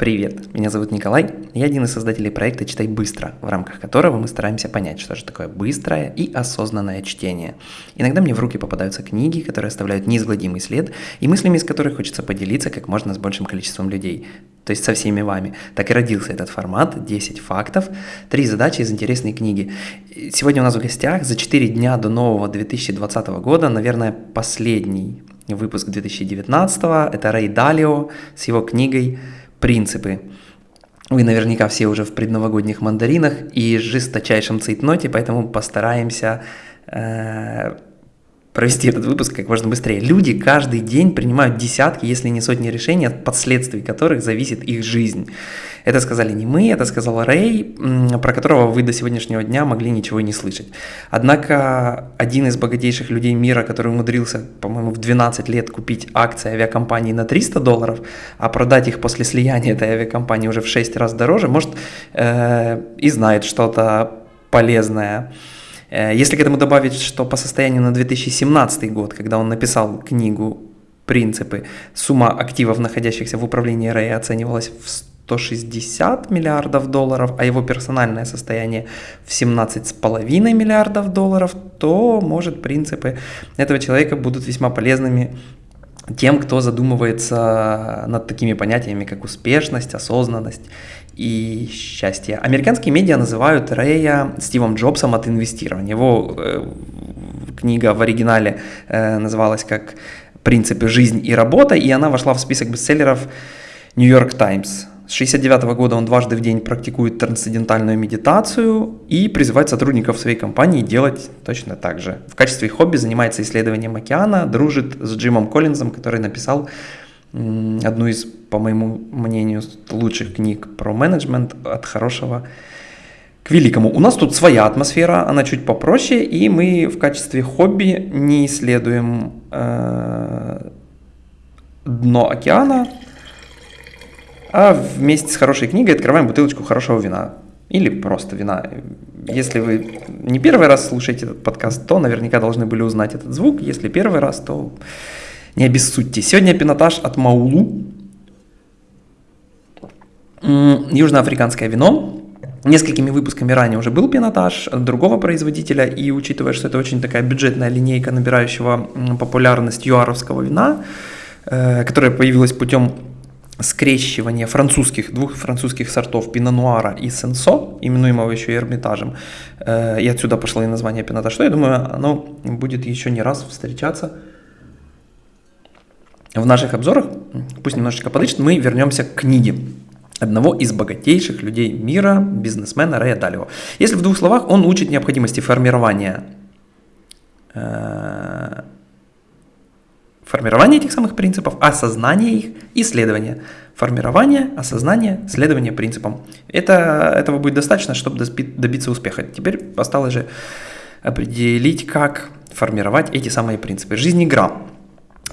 Привет, меня зовут Николай, я один из создателей проекта «Читай быстро», в рамках которого мы стараемся понять, что же такое быстрое и осознанное чтение. Иногда мне в руки попадаются книги, которые оставляют неизгладимый след, и мыслями из которых хочется поделиться как можно с большим количеством людей, то есть со всеми вами. Так и родился этот формат 10 фактов, 3 задачи из интересной книги. Сегодня у нас в гостях за 4 дня до нового 2020 года, наверное, последний выпуск 2019, это Рэй Далио с его книгой принципы. Вы наверняка все уже в предновогодних мандаринах и жесточайшем цейтноте, поэтому постараемся э, провести этот выпуск как можно быстрее. Люди каждый день принимают десятки, если не сотни решений, от последствий которых зависит их жизнь. Это сказали не мы, это сказал Рэй, про которого вы до сегодняшнего дня могли ничего не слышать. Однако один из богатейших людей мира, который умудрился, по-моему, в 12 лет купить акции авиакомпании на 300 долларов, а продать их после слияния этой авиакомпании уже в 6 раз дороже, может э, и знает что-то полезное. Э, если к этому добавить, что по состоянию на 2017 год, когда он написал книгу «Принципы», сумма активов, находящихся в управлении Рэя, оценивалась в 160 миллиардов долларов, а его персональное состояние в 17,5 миллиардов долларов, то, может, принципы этого человека будут весьма полезными тем, кто задумывается над такими понятиями, как успешность, осознанность и счастье. Американские медиа называют Рэя Стивом Джобсом от инвестирования. Его э, книга в оригинале э, называлась как «Принципы жизнь и работа», и она вошла в список бестселлеров York Times. С 69 года он дважды в день практикует трансцендентальную медитацию и призывает сотрудников своей компании делать точно так же. В качестве хобби занимается исследованием океана, дружит с Джимом Коллинзом, который написал одну из, по моему мнению, лучших книг про менеджмент от хорошего к великому. У нас тут своя атмосфера, она чуть попроще, и мы в качестве хобби не исследуем э, дно океана, а вместе с хорошей книгой открываем бутылочку хорошего вина. Или просто вина. Если вы не первый раз слушаете этот подкаст, то наверняка должны были узнать этот звук. Если первый раз, то не обессудьте. Сегодня пинотаж от Маулу. Южноафриканское вино. Несколькими выпусками ранее уже был пинотаж другого производителя, и учитывая, что это очень такая бюджетная линейка набирающего популярность юаровского вина, э, которая появилась путем скрещивание французских, двух французских сортов пино-нуара и сенсо, именуемого еще и Эрмитажем, э, и отсюда пошло и название пинота, что я думаю, оно будет еще не раз встречаться в наших обзорах, пусть немножечко подышит, мы вернемся к книге одного из богатейших людей мира, бизнесмена Рэя Далио. Если в двух словах, он учит необходимости формирования э, формирование этих самых принципов, осознание их, исследование. Формирование, осознание, следование принципам. Это, этого будет достаточно, чтобы добиться успеха. Теперь осталось же определить, как формировать эти самые принципы. Жизнь игра.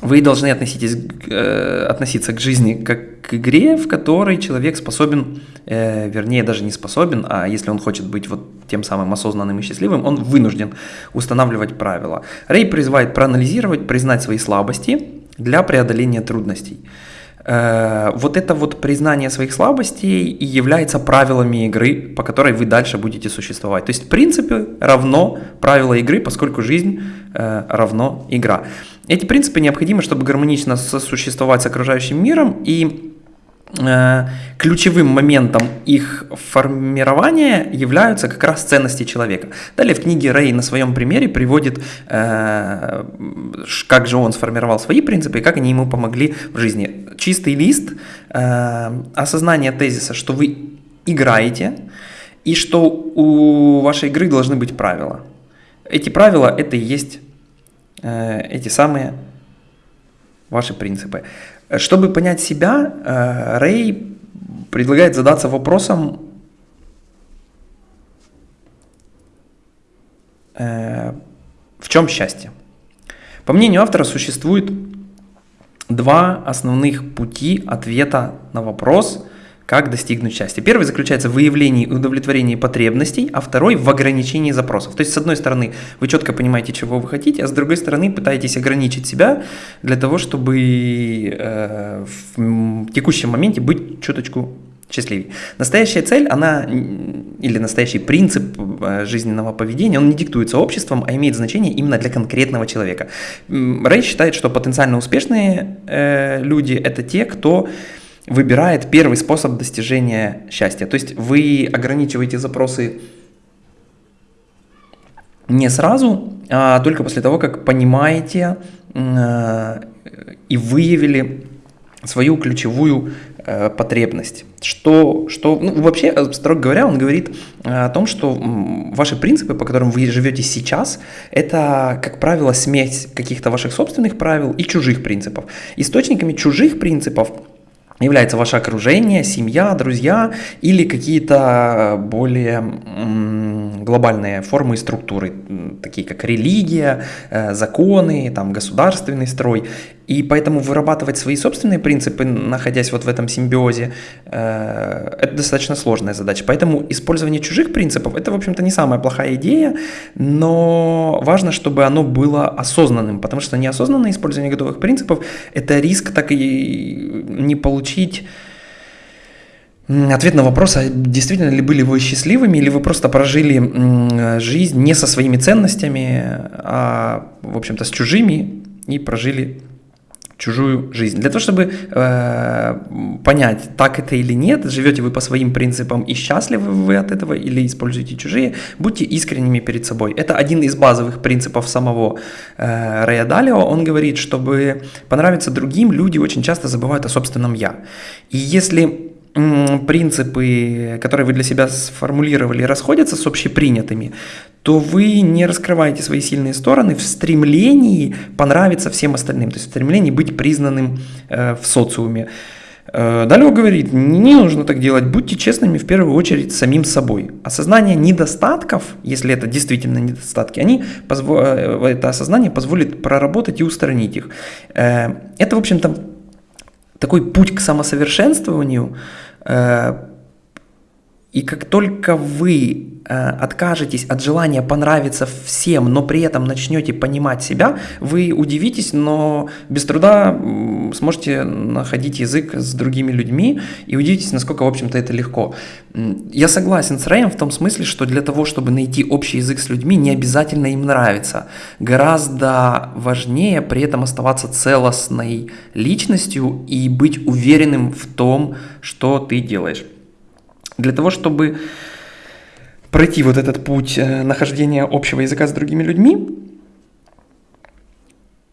Вы должны относитесь, э, относиться к жизни как к игре, в которой человек способен, э, вернее даже не способен, а если он хочет быть вот тем самым осознанным и счастливым, он вынужден устанавливать правила. Рэй призывает проанализировать, признать свои слабости для преодоления трудностей. Э, вот это вот признание своих слабостей и является правилами игры, по которой вы дальше будете существовать. То есть принципы равно правила игры, поскольку жизнь э, равно игра. Эти принципы необходимы, чтобы гармонично сосуществовать с окружающим миром и ключевым моментом их формирования являются как раз ценности человека. Далее в книге Рэй на своем примере приводит, э, как же он сформировал свои принципы и как они ему помогли в жизни. Чистый лист, э, осознание тезиса, что вы играете и что у вашей игры должны быть правила. Эти правила это и есть эти самые ваши принципы. Чтобы понять себя, э, Рэй предлагает задаться вопросом, э, в чем счастье. По мнению автора, существует два основных пути ответа на вопрос, как достигнуть счастья. Первый заключается в выявлении и удовлетворении потребностей, а второй в ограничении запросов. То есть, с одной стороны, вы четко понимаете, чего вы хотите, а с другой стороны, пытаетесь ограничить себя для того, чтобы э, в текущем моменте быть чуточку счастливее. Настоящая цель, она, или настоящий принцип э, жизненного поведения, он не диктуется обществом, а имеет значение именно для конкретного человека. Рэй считает, что потенциально успешные э, люди – это те, кто выбирает первый способ достижения счастья. То есть вы ограничиваете запросы не сразу, а только после того, как понимаете э, и выявили свою ключевую э, потребность. Что, что ну, вообще, э, строго говоря, он говорит о том, что ваши принципы, по которым вы живете сейчас, это, как правило, смесь каких-то ваших собственных правил и чужих принципов. Источниками чужих принципов является ваше окружение, семья, друзья или какие-то более глобальные формы и структуры, такие как религия, э, законы, там, государственный строй. И поэтому вырабатывать свои собственные принципы, находясь вот в этом симбиозе, э, это достаточно сложная задача. Поэтому использование чужих принципов – это, в общем-то, не самая плохая идея, но важно, чтобы оно было осознанным, потому что неосознанное использование готовых принципов – это риск так и не получить Ответ на вопрос, а действительно ли были вы счастливыми, или вы просто прожили жизнь не со своими ценностями, а, в общем-то, с чужими и прожили чужую жизнь. Для того, чтобы э, понять, так это или нет, живете вы по своим принципам и счастливы вы от этого или используете чужие, будьте искренними перед собой. Это один из базовых принципов самого э, Рэя Далио. Он говорит, чтобы понравиться другим, люди очень часто забывают о собственном «я». И если принципы, которые вы для себя сформулировали, расходятся с общепринятыми, то вы не раскрываете свои сильные стороны в стремлении понравиться всем остальным, то есть в стремлении быть признанным э, в социуме. Э, Далее говорит, не нужно так делать, будьте честными в первую очередь самим собой. Осознание недостатков, если это действительно недостатки, они, э, это осознание позволит проработать и устранить их. Э, это, в общем-то, такой путь к самосовершенствованию, Э, и как только вы э, откажетесь от желания понравиться всем, но при этом начнете понимать себя, вы удивитесь, но без труда сможете находить язык с другими людьми и удивитесь, насколько, в общем-то, это легко. Я согласен с Рэем в том смысле, что для того, чтобы найти общий язык с людьми, не обязательно им нравиться. Гораздо важнее при этом оставаться целостной личностью и быть уверенным в том, что ты делаешь. Для того, чтобы пройти вот этот путь э, нахождения общего языка с другими людьми,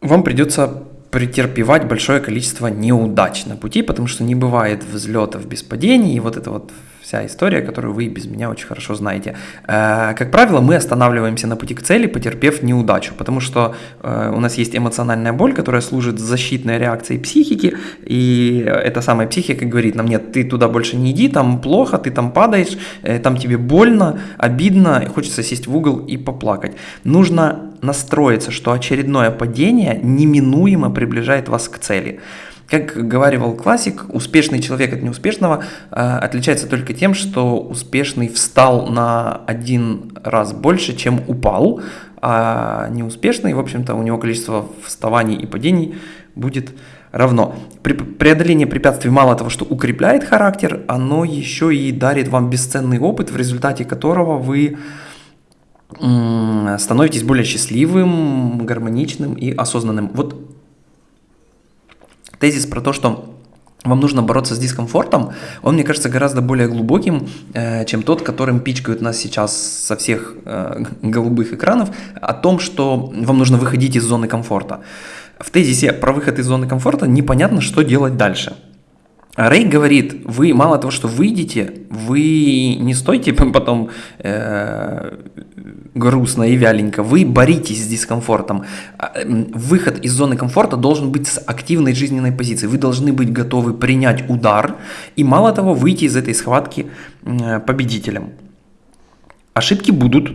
вам придется претерпевать большое количество неудач на пути, потому что не бывает взлетов без падений, и вот это вот вся история, которую вы без меня очень хорошо знаете. Э, как правило, мы останавливаемся на пути к цели, потерпев неудачу, потому что э, у нас есть эмоциональная боль, которая служит защитной реакцией психики, и эта самая психика говорит нам, нет, ты туда больше не иди, там плохо, ты там падаешь, э, там тебе больно, обидно, хочется сесть в угол и поплакать. Нужно настроиться, что очередное падение неминуемо приближает вас к цели. Как говаривал классик, успешный человек от неуспешного э, отличается только тем, что успешный встал на один раз больше, чем упал, а неуспешный, в общем-то, у него количество вставаний и падений будет равно. Преодоление препятствий мало того, что укрепляет характер, оно еще и дарит вам бесценный опыт, в результате которого вы становитесь более счастливым, гармоничным и осознанным. Вот тезис про то, что вам нужно бороться с дискомфортом, он, мне кажется, гораздо более глубоким, э, чем тот, которым пичкают нас сейчас со всех э, голубых экранов, о том, что вам нужно выходить из зоны комфорта. В тезисе про выход из зоны комфорта непонятно, что делать дальше. Рэй говорит, вы мало того, что выйдете, вы не стойте потом э, грустно и вяленько, вы боритесь с дискомфортом. А, выход из зоны комфорта должен быть с активной жизненной позиции. Вы должны быть готовы принять удар и мало того выйти из этой схватки э, победителем. Ошибки будут,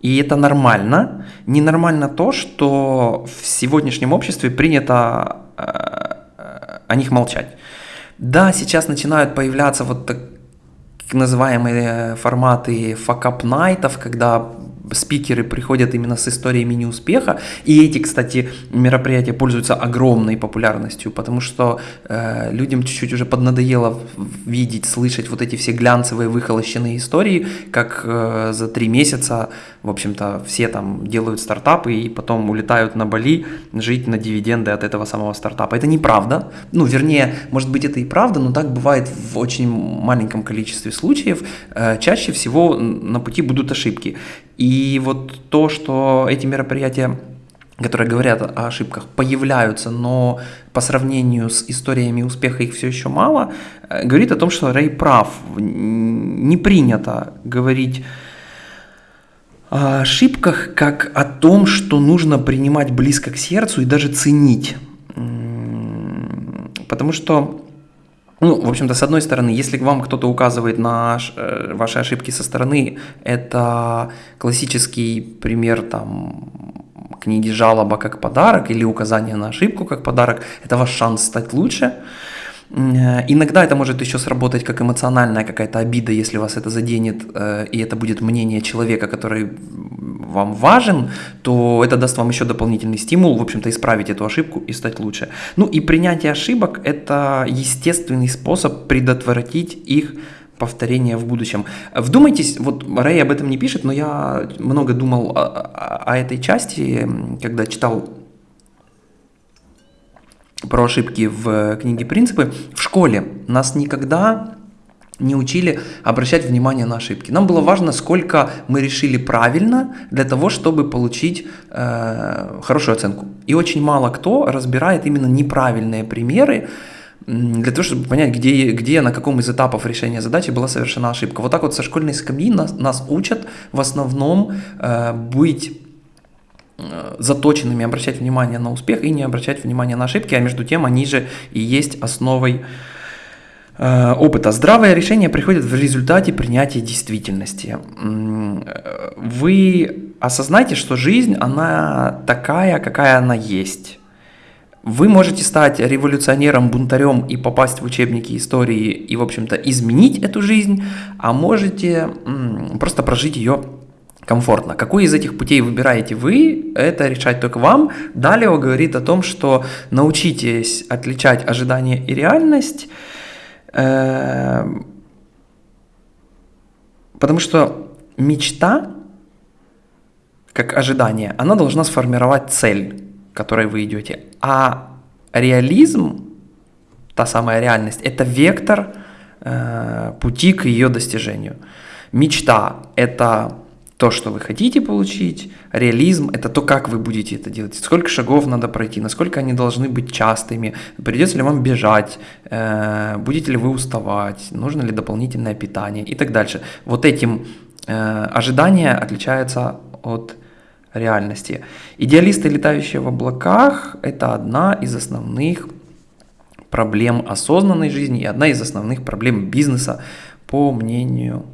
и это нормально. Ненормально то, что в сегодняшнем обществе принято э, о них молчать. Да, сейчас начинают появляться вот так называемые форматы факап-найтов, когда спикеры приходят именно с историями неуспеха, и эти, кстати, мероприятия пользуются огромной популярностью, потому что э, людям чуть-чуть уже поднадоело видеть, слышать вот эти все глянцевые выхолощенные истории, как э, за три месяца, в общем-то, все там делают стартапы и потом улетают на Бали жить на дивиденды от этого самого стартапа. Это неправда, ну, вернее, может быть, это и правда, но так бывает в очень маленьком количестве случаев. Э, чаще всего на пути будут ошибки. И вот то, что эти мероприятия которые говорят о ошибках, появляются, но по сравнению с историями успеха их все еще мало, э, говорит о том, что Рэй прав. Не принято говорить о ошибках как о том, что нужно принимать близко к сердцу и даже ценить. Потому что ну, в общем-то, с одной стороны, если вам кто-то указывает на э, ваши ошибки со стороны, это классический пример там книги «Жалоба как подарок» или «Указание на ошибку как подарок», это ваш шанс стать лучше – иногда это может еще сработать как эмоциональная какая-то обида, если вас это заденет, э, и это будет мнение человека, который вам важен, то это даст вам еще дополнительный стимул, в общем-то, исправить эту ошибку и стать лучше. Ну и принятие ошибок – это естественный способ предотвратить их повторение в будущем. Вдумайтесь, вот Рэй об этом не пишет, но я много думал о, о, о этой части, когда читал про ошибки в книге «Принципы». В школе нас никогда не учили обращать внимание на ошибки. Нам было важно, сколько мы решили правильно для того, чтобы получить э, хорошую оценку. И очень мало кто разбирает именно неправильные примеры, для того, чтобы понять, где, где на каком из этапов решения задачи была совершена ошибка. Вот так вот со школьной скамьи нас, нас учат в основном э, быть Э, заточенными обращать внимание на успех и не обращать внимание на ошибки, а между тем они же и есть основой э, опыта. Здравое решение приходит в результате принятия действительности. Вы осознаете, что жизнь, она такая, какая она есть. Вы можете стать революционером, бунтарем и попасть в учебники истории и, в общем-то, изменить эту жизнь, а можете просто прожить ее комфортно. Какой из этих путей выбираете вы, это решать только вам. Далее он говорит о том, что научитесь отличать ожидание и реальность, э, потому что мечта, как ожидание, она должна сформировать цель, к которой вы идете. А реализм, та самая реальность, это вектор э, пути к ее достижению. Мечта – это то, что вы хотите получить, реализм – это то, как вы будете это делать, сколько шагов надо пройти, насколько они должны быть частыми, придется ли вам бежать, э, будете ли вы уставать, нужно ли дополнительное питание и так дальше. Вот этим э, ожидания отличаются от реальности. Идеалисты, летающие в облаках – это одна из основных проблем осознанной жизни и одна из основных проблем бизнеса, по мнению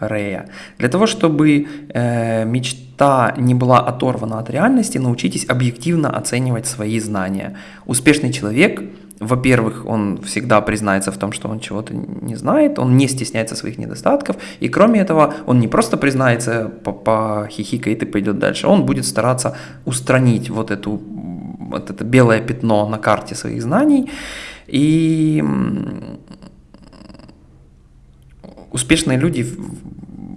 Рея. Для того, чтобы э, мечта не была оторвана от реальности, научитесь объективно оценивать свои знания. Успешный человек, во-первых, он всегда признается в том, что он чего-то не знает, он не стесняется своих недостатков, и кроме этого, он не просто признается, похихикает и пойдет дальше, он будет стараться устранить вот, эту, вот это белое пятно на карте своих знаний, и успешные люди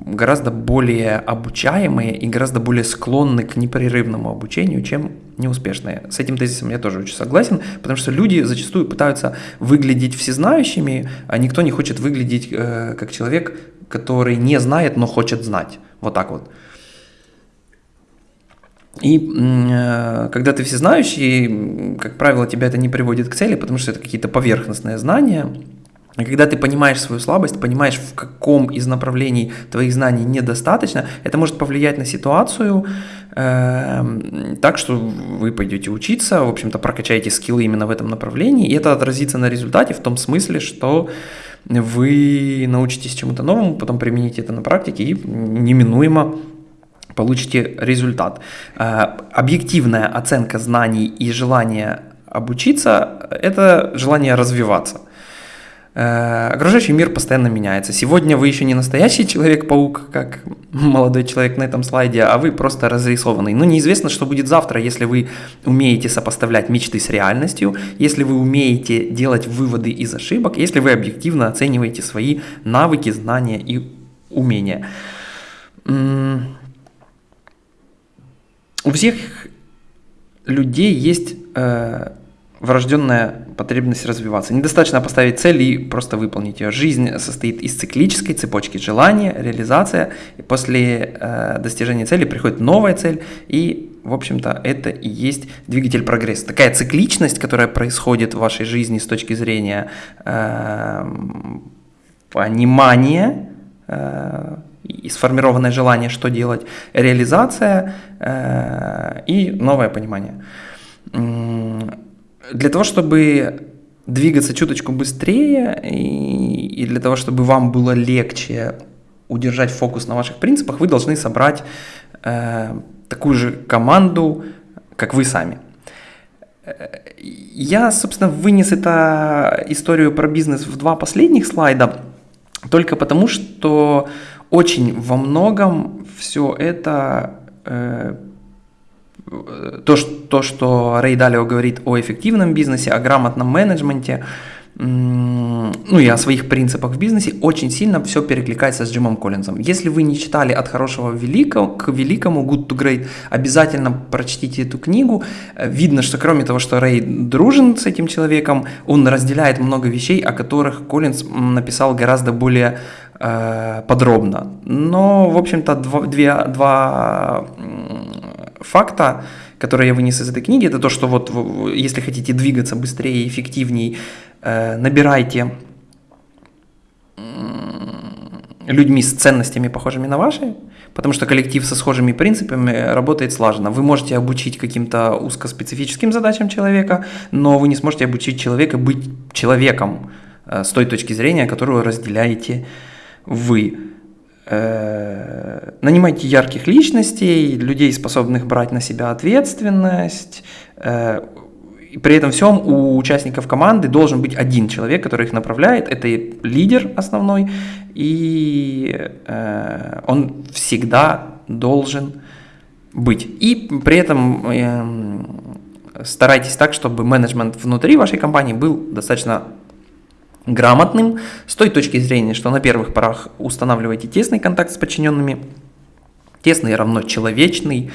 гораздо более обучаемые и гораздо более склонны к непрерывному обучению, чем неуспешные. С этим тезисом я тоже очень согласен, потому что люди зачастую пытаются выглядеть всезнающими, а никто не хочет выглядеть э, как человек, который не знает, но хочет знать. Вот так вот. И э, когда ты всезнающий, как правило, тебя это не приводит к цели, потому что это какие-то поверхностные знания, и когда ты понимаешь свою слабость, понимаешь, в каком из направлений твоих знаний недостаточно, это может повлиять на ситуацию э, так, что вы пойдете учиться, в общем-то, прокачаете скиллы именно в этом направлении, и это отразится на результате в том смысле, что вы научитесь чему-то новому, потом примените это на практике и неминуемо получите результат. Э, объективная оценка знаний и желание обучиться – это желание развиваться – окружающий мир постоянно меняется. Сегодня вы еще не настоящий человек-паук, как молодой человек на этом слайде, а вы просто разрисованный. Но неизвестно, что будет завтра, если вы умеете сопоставлять мечты с реальностью, если вы умеете делать выводы из ошибок, если вы объективно оцениваете свои навыки, знания и умения. У всех людей есть э, врожденная потребность развиваться. Недостаточно поставить цель и просто выполнить ее. Жизнь состоит из циклической цепочки желания, реализация. И после э, достижения цели приходит новая цель, и, в общем-то, это и есть двигатель прогресса. Такая цикличность, которая происходит в вашей жизни с точки зрения э, понимания э, и сформированное желание, что делать, реализация э, и новое понимание для того, чтобы двигаться чуточку быстрее и, и для того, чтобы вам было легче удержать фокус на ваших принципах, вы должны собрать э, такую же команду, как вы сами. Я, собственно, вынес эту историю про бизнес в два последних слайда, только потому что очень во многом все это э, то, что, то, что Рэй Далио говорит о эффективном бизнесе, о грамотном менеджменте, ну и о своих принципах в бизнесе, очень сильно все перекликается с Джимом Коллинзом. Если вы не читали «От хорошего великого, к великому» Good to Great, обязательно прочтите эту книгу. Видно, что кроме того, что Рэй дружен с этим человеком, он разделяет много вещей, о которых Коллинз написал гораздо более э, подробно. Но, в общем-то, два, две, два факта, которые я вынес из этой книги, это то, что вот если хотите двигаться быстрее и эффективней, э, набирайте людьми с ценностями, похожими на ваши, потому что коллектив со схожими принципами работает слаженно. Вы можете обучить каким-то узкоспецифическим задачам человека, но вы не сможете обучить человека быть человеком э, с той точки зрения, которую разделяете вы. Э, нанимайте ярких личностей, людей, способных брать на себя ответственность. Э, и при этом всем у участников команды должен быть один человек, который их направляет. Это лидер основной, и э, он всегда должен быть. И при этом старайтесь так, чтобы менеджмент внутри вашей компании был достаточно грамотным с той точки зрения, что на первых порах устанавливаете тесный контакт с подчиненными, тесный равно человечный,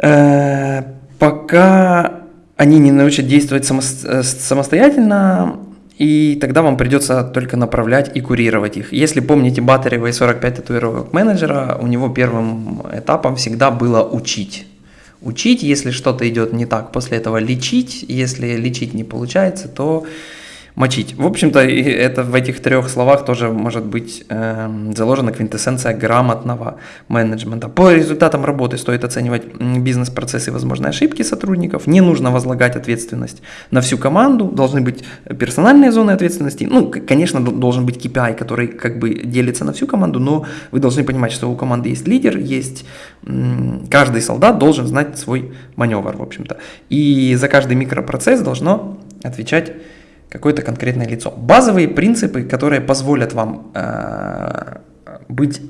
э, пока они не научат действовать само, э, самостоятельно, и тогда вам придется только направлять и курировать их. Если помните Батарева и 45 татуировок менеджера, у него первым этапом всегда было учить. Учить, если что-то идет не так, после этого лечить, если лечить не получается, то мочить. В общем-то, это в этих трех словах тоже может быть э, заложена квинтэссенция грамотного менеджмента. По результатам работы стоит оценивать бизнес-процессы и возможные ошибки сотрудников. Не нужно возлагать ответственность на всю команду. Должны быть персональные зоны ответственности. Ну, конечно, должен быть KPI, который как бы делится на всю команду, но вы должны понимать, что у команды есть лидер, есть каждый солдат должен знать свой маневр, в общем-то. И за каждый микропроцесс должно отвечать какое-то конкретное лицо. Базовые принципы, которые позволят вам э, быть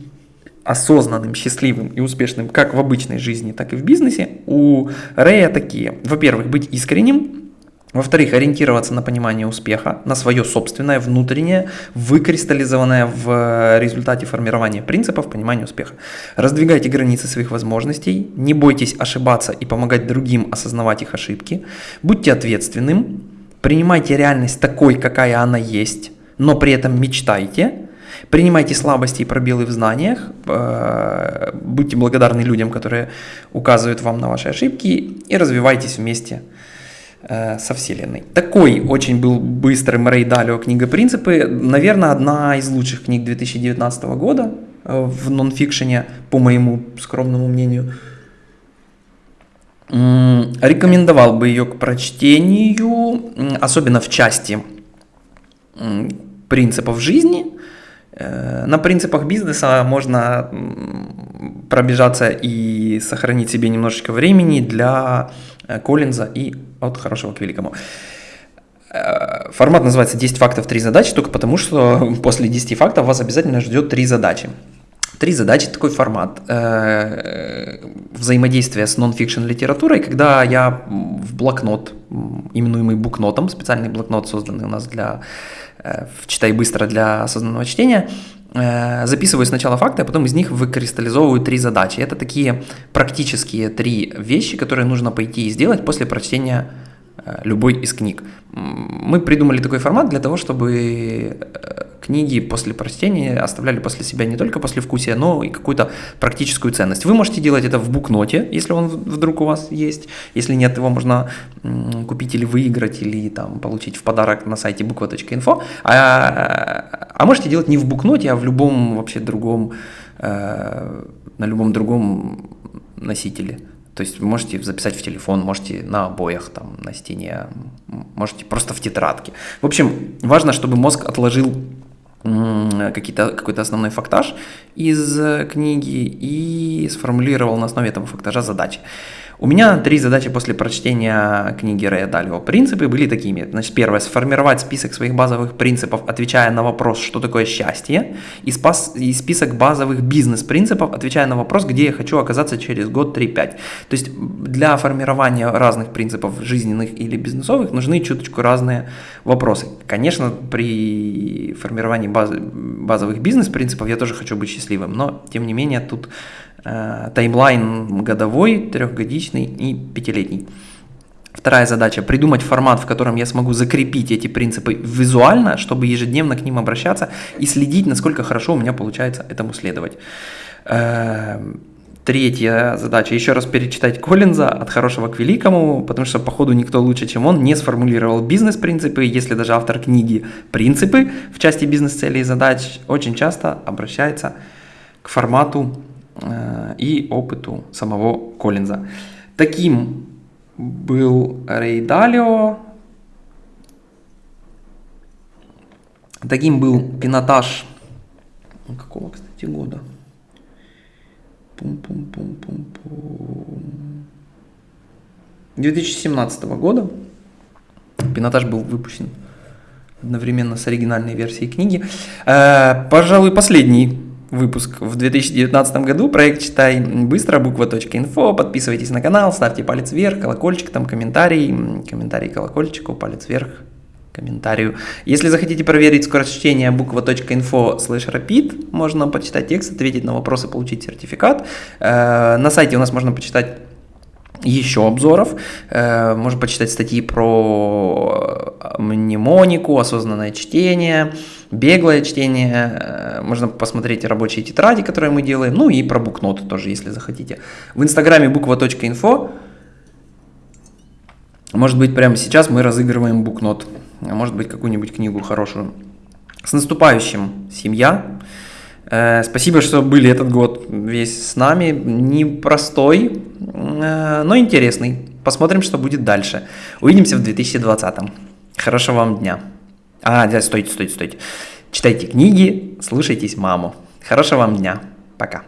осознанным, счастливым и успешным как в обычной жизни, так и в бизнесе, у Рэя такие. Во-первых, быть искренним, во-вторых, ориентироваться на понимание успеха, на свое собственное, внутреннее, выкристаллизованное в результате формирования принципов понимания успеха. Раздвигайте границы своих возможностей, не бойтесь ошибаться и помогать другим осознавать их ошибки, будьте ответственным, Принимайте реальность такой, какая она есть, но при этом мечтайте. Принимайте слабости и пробелы в знаниях, э, будьте благодарны людям, которые указывают вам на ваши ошибки и развивайтесь вместе э, со Вселенной. Такой очень был быстрый Мрей Далио книга «Принципы». Наверное, одна из лучших книг 2019 года э, в нонфикшене, по моему скромному мнению – Рекомендовал бы ее к прочтению, особенно в части принципов жизни. Э, на принципах бизнеса можно пробежаться и сохранить себе немножечко времени для э, Коллинза и от хорошего к великому. Э, формат называется 10 фактов, 3 задачи, только потому что после 10 фактов вас обязательно ждет 3 задачи. Три задачи, такой формат. Э, взаимодействие с нон-фикшн литературой, когда я в блокнот, именуемый букнотом, специальный блокнот, созданный у нас для э, «Читай быстро» для осознанного чтения, э, записываю сначала факты, а потом из них выкристаллизовываю три задачи. Это такие практические три вещи, которые нужно пойти и сделать после прочтения любой из книг. Мы придумали такой формат для того, чтобы книги после прочтения оставляли после себя не только послевкусие, но и какую-то практическую ценность. Вы можете делать это в букноте, если он вдруг у вас есть. Если нет, его можно купить или выиграть, или там, получить в подарок на сайте буква.инфо. А, а можете делать не в букноте, а в любом вообще другом, э, на любом другом носителе. То есть вы можете записать в телефон, можете на обоях, там, на стене, можете просто в тетрадке. В общем, важно, чтобы мозг отложил какой-то основной фактаж из э, книги и сформулировал на основе этого фактажа задачи. У меня три задачи после прочтения книги Рэя Далио. Принципы были такими. Значит, первое, сформировать список своих базовых принципов, отвечая на вопрос, что такое счастье, и, спас, и список базовых бизнес-принципов, отвечая на вопрос, где я хочу оказаться через год 3-5. То есть для формирования разных принципов жизненных или бизнесовых нужны чуточку разные вопросы. Конечно, при формировании баз, базовых бизнес-принципов я тоже хочу быть счастливым, но тем не менее тут таймлайн годовой, трехгодичный и пятилетний. Вторая задача – придумать формат, в котором я смогу закрепить эти принципы визуально, чтобы ежедневно к ним обращаться и следить, насколько хорошо у меня получается этому следовать. Э, третья задача – еще раз перечитать Коллинза «От хорошего к великому», потому что, походу, никто лучше, чем он, не сформулировал бизнес-принципы, если даже автор книги «Принципы» в части бизнес-целей и задач очень часто обращается к формату Э, и опыту самого Коллинза. Таким был Рей Далио, таким был пинотаж какого, кстати, года? Пум-пум-пум-пум-пум. 2017 года. Пинотаж был выпущен одновременно с оригинальной версией книги. Э, пожалуй, последний выпуск в 2019 году. Проект «Читай быстро», буква.инфо. Подписывайтесь на канал, ставьте палец вверх, колокольчик, там комментарий, комментарий колокольчику, палец вверх, комментарию. Если захотите проверить скорость чтения буква.инфо слэш rapid, можно почитать текст, ответить на вопросы, получить сертификат. Э, на сайте у нас можно почитать еще обзоров. Э, можно почитать статьи про мнемонику, осознанное чтение, беглое чтение. Э, можно посмотреть рабочие тетради, которые мы делаем. Ну и про букноты тоже, если захотите. В инстаграме буква.инфо. Может быть, прямо сейчас мы разыгрываем букнот. Может быть, какую-нибудь книгу хорошую. С наступающим, семья! Э, спасибо, что были этот год весь с нами. Непростой, э, но интересный. Посмотрим, что будет дальше. Увидимся в 2020. Хорошего вам дня. А, да, стойте, стойте, стойте. Читайте книги, слушайтесь маму. Хорошего вам дня. Пока.